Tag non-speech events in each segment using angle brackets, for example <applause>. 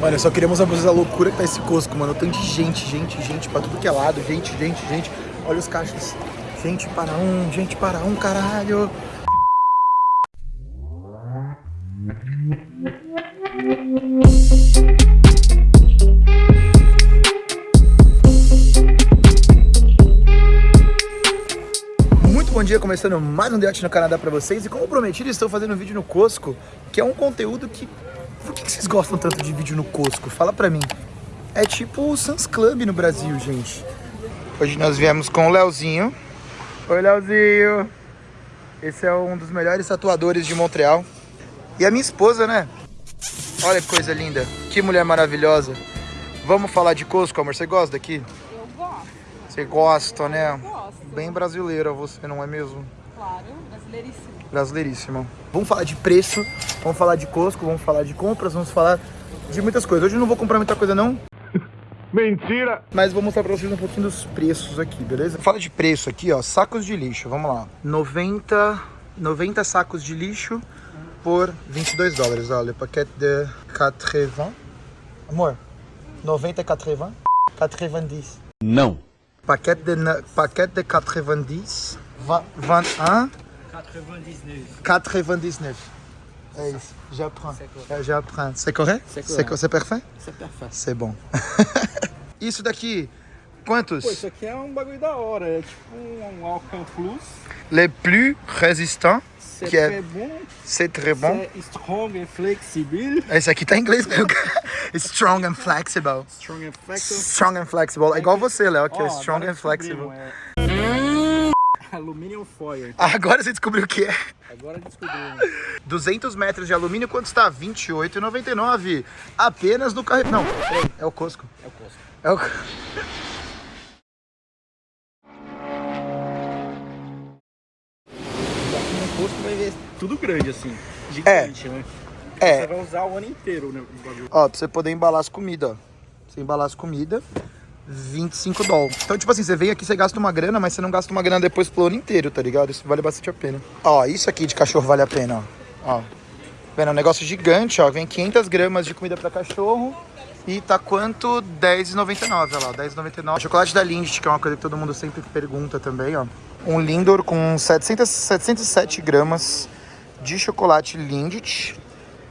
Mano, só queria mostrar pra vocês a loucura que tá esse Costco, mano. Tanto de gente, gente, gente pra tudo que é lado. Gente, gente, gente. Olha os caixas. Gente para um, gente para um, caralho. Bom dia, começando mais um Deote no Canadá pra vocês. E como prometido, estou fazendo um vídeo no Costco, que é um conteúdo que... Por que vocês gostam tanto de vídeo no Costco? Fala pra mim. É tipo o Sans Club no Brasil, gente. Hoje nós viemos com o Leozinho. Oi, Leozinho. Esse é um dos melhores tatuadores de Montreal. E a minha esposa, né? Olha que coisa linda. Que mulher maravilhosa. Vamos falar de Costco, amor. Você gosta daqui? Eu gosto, Você gosta, né? gosto. Bem brasileira você, não é mesmo? Claro, brasileiríssimo. Brasileiríssima. Vamos falar de preço, vamos falar de Costco, vamos falar de compras, vamos falar de muitas coisas. Hoje eu não vou comprar muita coisa não, <laughs> Mentira! mas vou mostrar pra vocês um pouquinho dos preços aqui, beleza? Fala de preço aqui, ó, sacos de lixo, vamos lá. 90, 90 sacos de lixo por 22 dólares, olha, paquete de 80. Amor, 90 e 80? 90. Não. Paquete de, paquete de 90, va- 21, 99. 99. É isso, j'apprends. É, J'apprends. C'est correct? C'est C'est correct. co- c'est parfait? É perfeito. C'est bom. <laughs> isso daqui, quantos? Pô, isso aqui é um bagulho da hora. É tipo um, Alcan Plus. Les plus résistants, C'est Que é- très bon. c'est très bom. C'est strong and flexible. Esse aqui tá em inglês mesmo. Strong and flexible. Strong and flexible. Strong and flexible. É igual você, Léo, aqui, Ó, ó. Strong and flexible. descobrimos, É... <laughs> Aluminium foil. Agora você descobriu o que é. Agora descobrimos. 200 metros de alumínio, quanto está? R$ 28,99. Apenas no carro. Não, é o Costco. É o Costco. É o... No vai ver tudo grande assim. Gigante, né? Você É, vai usar o ano inteiro né, ó, pra você poder embalar as comidas, ó. Você embalar as comidas, 25 dólares. Então, tipo assim, você vem aqui, você gasta uma grana, mas você não gasta uma grana depois pro ano inteiro, tá ligado? Isso vale bastante a pena. Ó, isso aqui de cachorro vale a pena, ó. Ó. Vendo, é um negócio gigante, ó. Vem 500 gramas de comida pra cachorro. E tá quanto? R$10,99, olha lá, R$10,99. Chocolate da Lindt, que é uma coisa que todo mundo sempre pergunta também, ó. Um Lindor com 700, 707 gramas de chocolate Lindt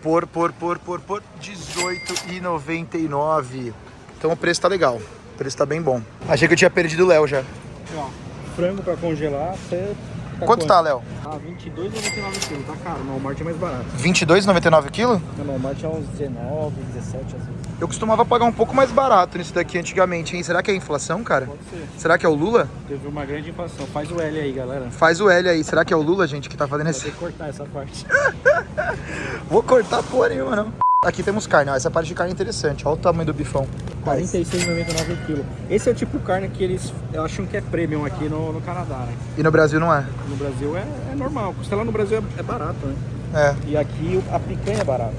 por, por, por, por, por R$18,99. Então o preço tá legal. O preço tá bem bom. Achei que eu tinha perdido o Léo já. Ó, frango pra congelar, você... Quanto tá, Léo? Ah, 22,99 kg. Tá caro. No Walmart é mais barato. R$22,99 quilo? No Walmart é uns 19, 17 às vezes. Eu costumava pagar um pouco mais barato nisso daqui antigamente, hein? Será que é inflação, cara? Pode ser. Será que é o Lula? Teve uma grande inflação. Faz o L aí, galera. Faz o L aí. Será que é o Lula, gente, que tá fazendo Vai esse... que cortar essa parte. <laughs> Vou cortar porra nenhuma, não. Aqui temos carne, ó. Essa parte de carne é interessante. Olha o tamanho do bifão. 46,99 o quilo. Esse é o tipo de carne que eles acham que é premium aqui no, no Canadá, né? E no Brasil não é. No Brasil é, é normal. Costela no Brasil é, é barato, né? É. E aqui a picanha é barata.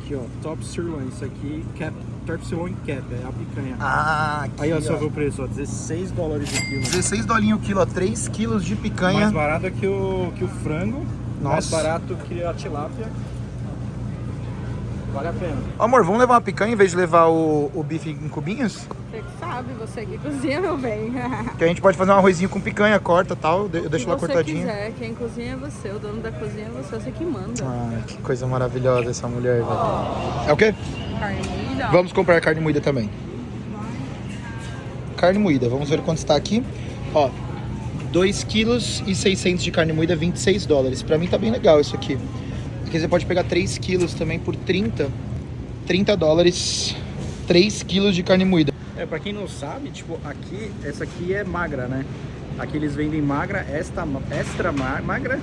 Aqui, ó, top sirloin. Isso aqui, cap, top sirloin cap, é a picanha. Ah, aqui, Aí, ó, ó. só vê o preço, ó, 16 dólares o quilo. 16 dolinho o quilo, ó. 3 quilos de picanha. Mais barato que o, que o frango, mais Nossa. barato que a tilápia. Vale a pena. Amor, vamos levar uma picanha em vez de levar o, o bife em cubinhos? Você que sabe, você que cozinha, meu bem. <laughs> Que a gente pode fazer um arrozinho com picanha, corta e tal. Eu deixo Se lá você cortadinho. quiser, quem cozinha é você, o dono da cozinha é você, você que manda. Ah, que coisa maravilhosa essa mulher, velho. É o quê? Carne moída. Vamos comprar carne moída também. Carne moída, vamos ver quanto está aqui. Ó, 2 quilos e 600 de carne moída, 26 dólares. Pra mim tá bem legal isso aqui. Aqui você pode pegar 3 quilos também por 30, 30 dólares. 3 quilos de carne moída. É, pra quem não sabe, tipo, aqui, essa aqui é magra, né? Aqui eles vendem magra, extra, extra ma- magra.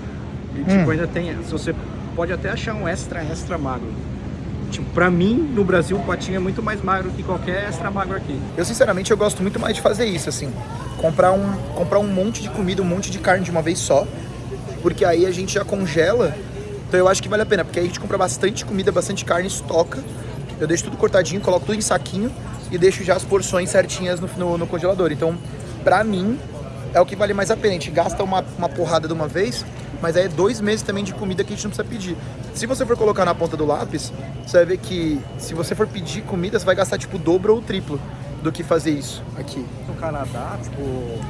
E tipo, Hum. ainda tem. Se você pode até achar um extra, extra magro. Tipo, pra mim, no Brasil, o patinho é muito mais magro que qualquer extra magro aqui. Eu sinceramente eu gosto muito mais de fazer isso, assim. Comprar um, comprar um monte de comida, um monte de carne de uma vez só. Porque aí a gente já congela. Então eu acho que vale a pena, porque aí a gente compra bastante comida, bastante carne, estoca. Eu deixo tudo cortadinho, coloco tudo em saquinho e deixo já as porções certinhas no, no, no congelador. Então, pra mim, é o que vale mais a pena. A gente gasta uma, uma porrada de uma vez Mas aí é dois meses também de comida que a gente não precisa pedir. Se você for colocar na ponta do lápis, você vai ver que se você for pedir comida, você vai gastar tipo o dobro ou o triplo do que fazer isso aqui. No Canadá, tipo,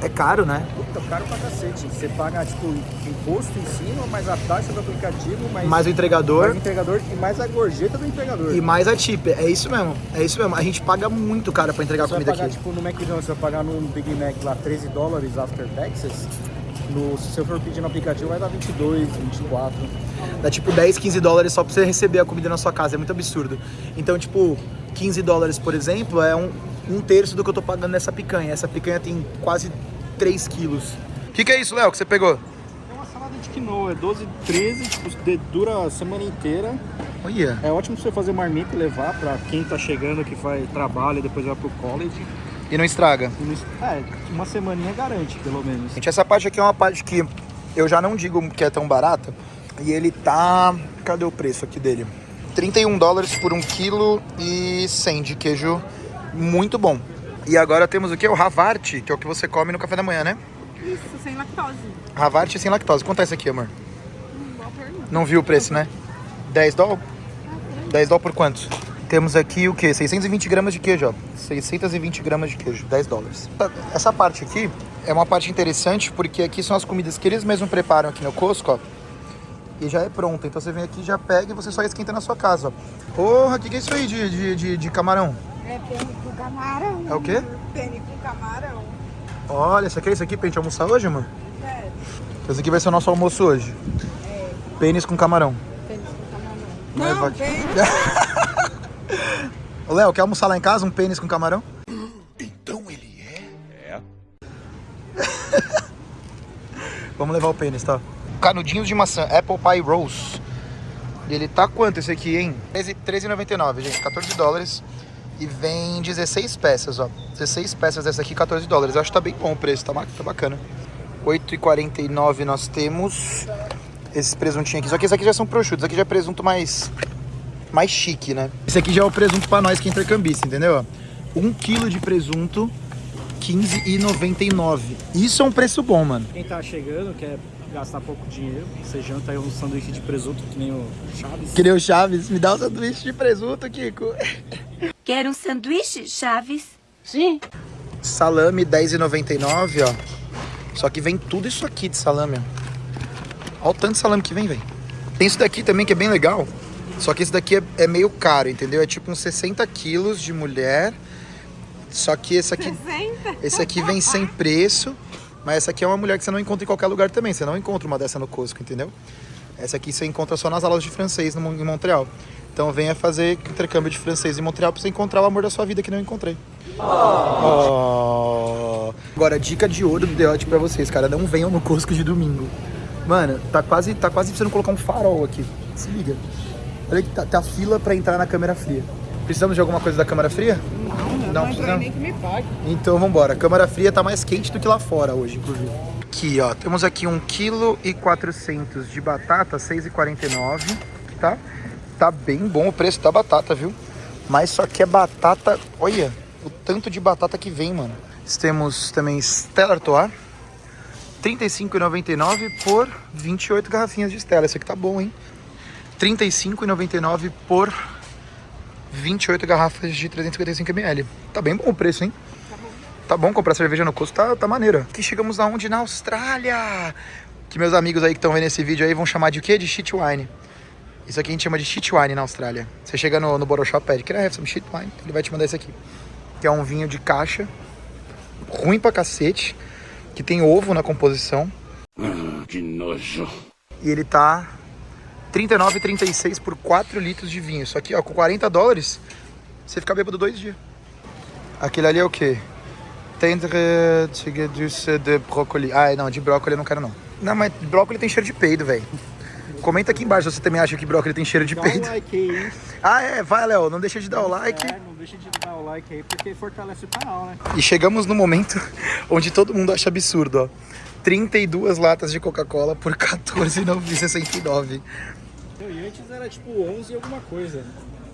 É caro, né? puta, caro pra cacete. Você paga, tipo, imposto em cima, mais a taxa do aplicativo, mais, Mais o entregador mais o entregador e mais a gorjeta do entregador. e mais a tip. É isso mesmo. É isso mesmo. A gente paga muito caro pra entregar Você comida pagar, aqui. tipo, no McDonald's, você vai pagar num Big Mac lá 13 dólares after taxes. No, se você for pedir no aplicativo, vai dar 22, 24. Dá tipo 10, 15 dólares só pra você receber a comida na sua casa. É muito absurdo. Então, tipo, 15 dólares, por exemplo, é um, um terço do que eu tô pagando nessa picanha. Essa picanha tem quase 3 quilos. O que, que é isso, Léo, que você pegou? É uma salada de quinoa, é 12, 13, tipo, de- dura a semana inteira. Olha. É ótimo pra você fazer marmita e levar pra quem tá chegando, que faz trabalho e depois vai pro college. E não estraga. E não- É, uma semaninha garante, pelo menos. Gente, essa parte aqui é uma parte que eu já não digo que é tão barata. E ele tá... Cadê o preço aqui dele? 31 dólares por 1 kg e 100 de queijo muito bom. E agora temos o que? O Havart, que é o que você come no café da manhã, né? Isso, sem lactose. Havart sem lactose. Quanto é esse aqui, amor? Pergunta. Não viu o preço, né? 10 dólares? 10 dólares por quanto? Temos aqui o quê? 620 gramas de queijo, ó. 620 gramas de queijo, 10 dólares. Essa parte aqui é uma parte interessante porque aqui são as comidas que eles mesmos preparam aqui no Costco, ó. E já é pronta. Então você vem aqui, já pega e você só esquenta na sua casa, ó. Porra, o que, que é isso aí de, de, de, de camarão? É pene com camarão. É o quê? Pene com camarão. Olha, isso aqui é isso aqui pra gente almoçar hoje, mano? É. Esse aqui vai ser o nosso almoço hoje. Pênis com camarão. Pene com camarão. Não, Não, vai- pene. <laughs> Ô, Léo, quer almoçar lá em casa um pênis com camarão? Então ele é? <laughs> Vamos levar o pênis, tá? Canudinhos de maçã, Apple Pie Rose. E ele tá quanto esse aqui, hein? 13 13,99, gente. 14 dólares. E vem 16 peças, ó. 16 peças dessa aqui, 14 dólares. Eu acho que tá bem bom o preço, tá, tá bacana. 8,49 nós temos esses presuntinhos aqui. Só que esses aqui já são prosciuttos. Esse aqui já é presunto mais, mais chique, né? Esse aqui já é o presunto pra nós que é intercambista, entendeu? 1 kg de presunto, 15,99. Isso é um preço bom, mano. Quem tá chegando, quer gastar pouco dinheiro, você janta aí um sanduíche de presunto que nem o Chaves. Que nem o Chaves, me dá um sanduíche de presunto, Kiko. Quer um sanduíche, Chaves? Salame 10,99, ó. Só que vem tudo isso aqui de salame, ó. Olha o tanto de salame que vem, velho. Tem isso daqui também que é bem legal. Só que esse daqui é, é meio caro, entendeu? É tipo uns 60 quilos de mulher. Só que esse aqui, 60? esse aqui vem sem preço. Mas essa aqui é uma mulher que você não encontra em qualquer lugar também. Você não encontra uma dessa no Costco, entendeu? Essa aqui você encontra só nas aulas de francês no em Montreal. Então venha fazer intercâmbio de francês em Montreal pra você encontrar o amor da sua vida que não encontrei. Oh. Agora, dica de ouro do Deote pra vocês, cara. Não venham no Costco de domingo. Mano, tá quase, tá quase precisando colocar um farol aqui. Se liga. Olha que tá, tá fila pra entrar na câmera fria. Precisamos de alguma coisa da câmera fria? Não, Não, não, nem que me pague. Então vambora. Câmara fria tá mais quente do que lá fora hoje, inclusive. Aqui, ó. Temos aqui 1 kg e 400 de batata, 6,49, tá? Tá bem bom o preço da batata, viu? Mas só que é batata... Olha o tanto de batata que vem, mano. Temos também Stella Artois. 35,99 por 28 garrafinhas de Stella. Esse aqui tá bom, hein? 35,99 por 28 garrafas de 355ml. Tá bem bom o preço, hein? Tá bom comprar cerveja no custo, tá, tá maneiro. Aqui chegamos aonde? Na Austrália! Que meus amigos aí que estão vendo esse vídeo aí vão chamar de quê? De shit wine. Isso aqui a gente chama de shit wine na Austrália. Você chega no, no Bottle Shop pede, can I have some shit wine? Ele vai te mandar esse aqui. Que é um vinho de caixa, ruim pra cacete, que tem ovo na composição. Ah, que nojo. E ele tá 39,36 por 4 litros de vinho. Isso aqui, ó, com 40 dólares, você fica bêbado dois dias. Aquele ali é o quê? Tendre de de brócolis. Ah, não, de brócolis eu não quero não. Não, mas brócolis tem cheiro de peido, velho. Comenta aqui embaixo se você também acha que brócolis tem cheiro de Dá um peido. like aí? <laughs> Ah, é, vai, Léo, não deixa de dar o like. É, não deixa de dar o like aí, porque fortalece o canal, né? E chegamos no momento <laughs> onde todo mundo acha absurdo, ó. 32 latas de Coca-Cola por 14,69. Antes era tipo 11 e alguma coisa.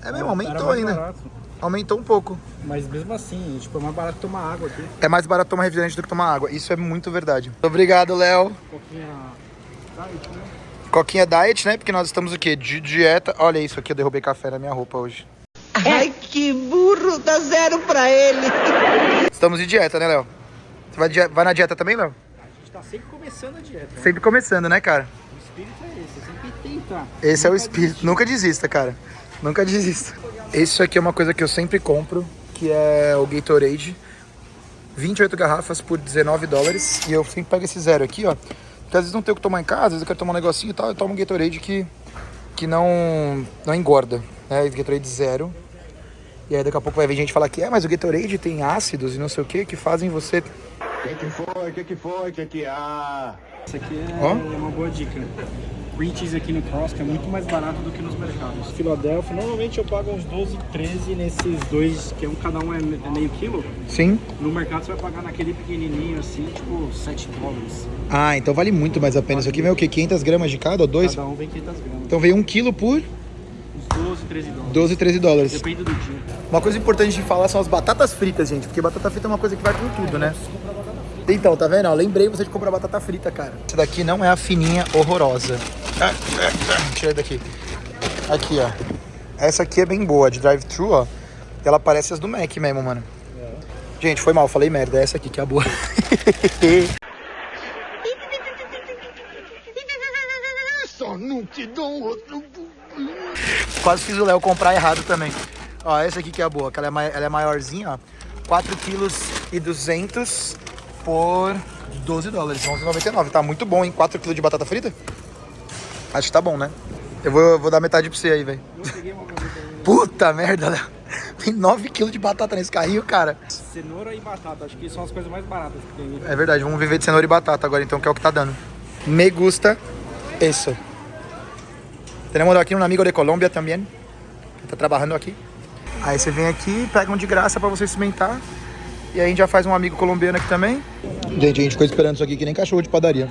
É mesmo, aumentou ainda. barato. Aumentou um pouco. Mas mesmo assim, tipo, é mais barato tomar água aqui. É mais barato tomar refrigerante do que tomar água. Isso é muito verdade. Obrigado, Léo. Tá, e, tipo, Coquinha diet, né? Porque nós estamos o quê? De dieta. Olha isso aqui, eu derrubei café na minha roupa hoje. Ai, que burro, dá zero pra ele. Estamos de dieta, né, Léo? Você vai, vai na dieta também, Léo? A gente tá sempre começando a dieta. né? Sempre começando, né, cara? Esse é o Nunca espírito. Nunca desista, cara. Nunca desista. Isso aqui é uma coisa que eu sempre compro, que é o Gatorade. 28 garrafas por 19 dólares. E eu sempre pego esse zero aqui, ó. Porque às vezes não tenho o que tomar em casa, às vezes eu quero tomar um negocinho e tal. Eu tomo um Gatorade que, que não, não engorda. Né? Gatorade zero. E aí daqui a pouco vai ver gente falar que é, mas o Gatorade tem ácidos e não sei o que que fazem você. O que, que foi? O que, que foi? O que, que há? Isso aqui é Ó. uma boa dica. Cream cheese aqui no Costco é muito mais barato do que nos mercados. Filadélfia, normalmente eu pago uns 12, 13 nesses dois, que é um, cada um é é meio quilo. Sim. No mercado você vai pagar naquele pequenininho assim, tipo 7 dólares. Ah, então vale muito mais a pena. Isso aqui vem o quê? 500 gramas de cada ou dois? Cada um vem 500 gramas. Então veio um quilo por Uns 12, 13 dólares. 12, 13 dólares. Depende do dia. Uma coisa importante de falar são as batatas fritas, gente. Porque batata frita é uma coisa que vai com tudo, né? Então, tá vendo? ó? lembrei você de comprar batata frita, cara. Essa daqui não é a fininha horrorosa. Tira daqui. Aqui, ó. Essa aqui é bem boa, de drive-thru, ó. Ela parece as do Mac mesmo, mano. Gente, foi mal, falei merda. Essa aqui que é a boa. <laughs> Só não te dou outro. Quase fiz o Léo comprar errado também. Ó, essa aqui que é a boa, que ela é, ela é maiorzinha, ó. 4 quilos e 200 por 12 dólares, 11,99. Tá muito bom, hein? 4 quilos de batata frita? Acho que tá bom, né? Eu vou, vou dar metade pra você aí, velho. Puta merda, Léo. Tem 9 quilos de batata nesse carrinho, cara. Cenoura e batata, acho que são as coisas mais baratas que tem. É verdade, vamos viver de cenoura e batata agora, então, que é o que tá dando. Me gusta isso. Tenemos aqui um amigo de Colômbia também, que tá trabalhando aqui. Aí você vem aqui, pega um de graça pra você experimentar. E aí a gente já faz um amigo colombiano aqui também. Gente, a gente ficou esperando isso aqui que nem cachorro de padaria.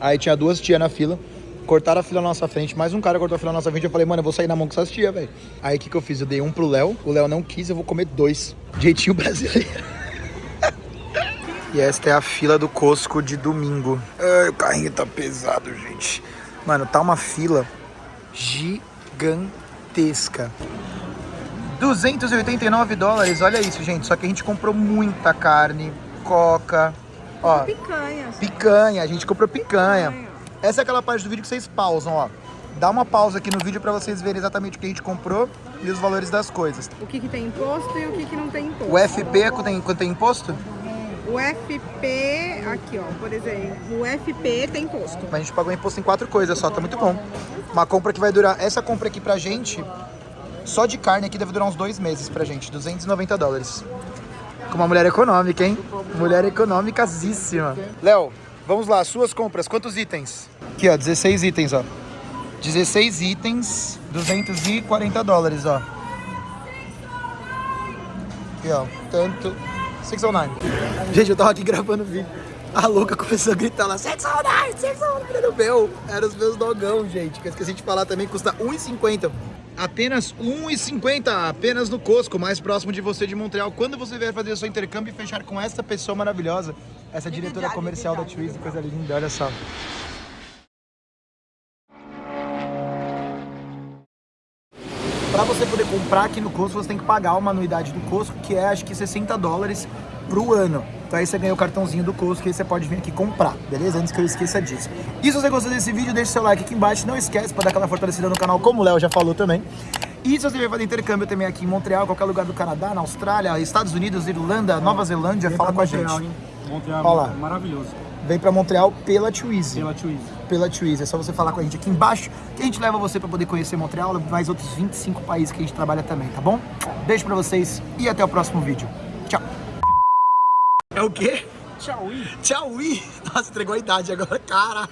Aí tinha duas tias na fila. Cortaram a fila na nossa frente, mais um cara cortou a fila na nossa frente. Eu falei, mano, eu vou sair na mão com essas tias, velho. Aí o que, que eu fiz? Eu dei um pro Léo, o Léo não quis, eu vou comer dois. Jeitinho <laughs> brasileiro. E esta é a fila do Costco de domingo. Ai, o carrinho tá pesado, gente. Mano, tá uma fila gigantesca. 289 dólares, olha isso, gente. Só que a gente comprou muita carne, coca, ó, Picanha. picanha. A gente comprou picanha. Essa é aquela parte do vídeo que vocês pausam, ó. Dá uma pausa aqui no vídeo pra vocês verem exatamente o que a gente comprou e os valores das coisas. O que, que tem imposto e o que, que não tem imposto. O FP é quanto tem, quanto tem imposto? O FP, aqui ó, por exemplo, o FP tem imposto. A gente pagou imposto em quatro coisas só, tá muito bom. Uma compra que vai durar. Essa compra aqui pra gente, só de carne aqui deve durar uns dois meses pra gente, 290 dólares. Com uma mulher econômica, hein? Mulher econômicasíssima. Léo, vamos lá, suas compras, quantos itens? Aqui, ó, 16 itens, ó. 16 itens, 240 dólares, ó. Aqui, ó, tanto. 609. Gente, eu tava aqui gravando o vídeo. A louca começou a gritar lá, 609, 609, era o meu. Era os meus dogão, gente. Que eu esqueci de falar também, custa 1,50. Apenas 1,50, apenas no Costco, mais próximo de você de Montreal. Quando você vier fazer o seu intercâmbio e fechar com essa pessoa maravilhosa, essa diretora comercial da Twizy, coisa linda, olha só. Para você poder comprar aqui no Costco, você tem que pagar uma anuidade do Costco, que é acho que 60 dólares pro ano. Então aí você ganha o cartãozinho do Costco e aí você pode vir aqui comprar, beleza? Antes que eu esqueça disso. E se você gostou desse vídeo, deixa seu like aqui embaixo. Não esquece para dar aquela fortalecida no canal, como o Léo já falou também. E se você vier fazer intercâmbio também aqui em Montreal, qualquer lugar do Canadá, na Austrália, Estados Unidos, Irlanda, Nova Zelândia, fala com a gente. Montreal, hein? Montreal Olha lá. é maravilhoso. Vem para Montreal pela Twizy Pela Twizy. Pela Twizy. É só você falar com a gente aqui embaixo que a gente leva você para poder conhecer Montreal, mais outros 25 países que a gente trabalha também, tá bom? Beijo para vocês e até o próximo vídeo. Tchau. É o quê? Tchau, Tchau. Nossa, entregou a idade agora, cara.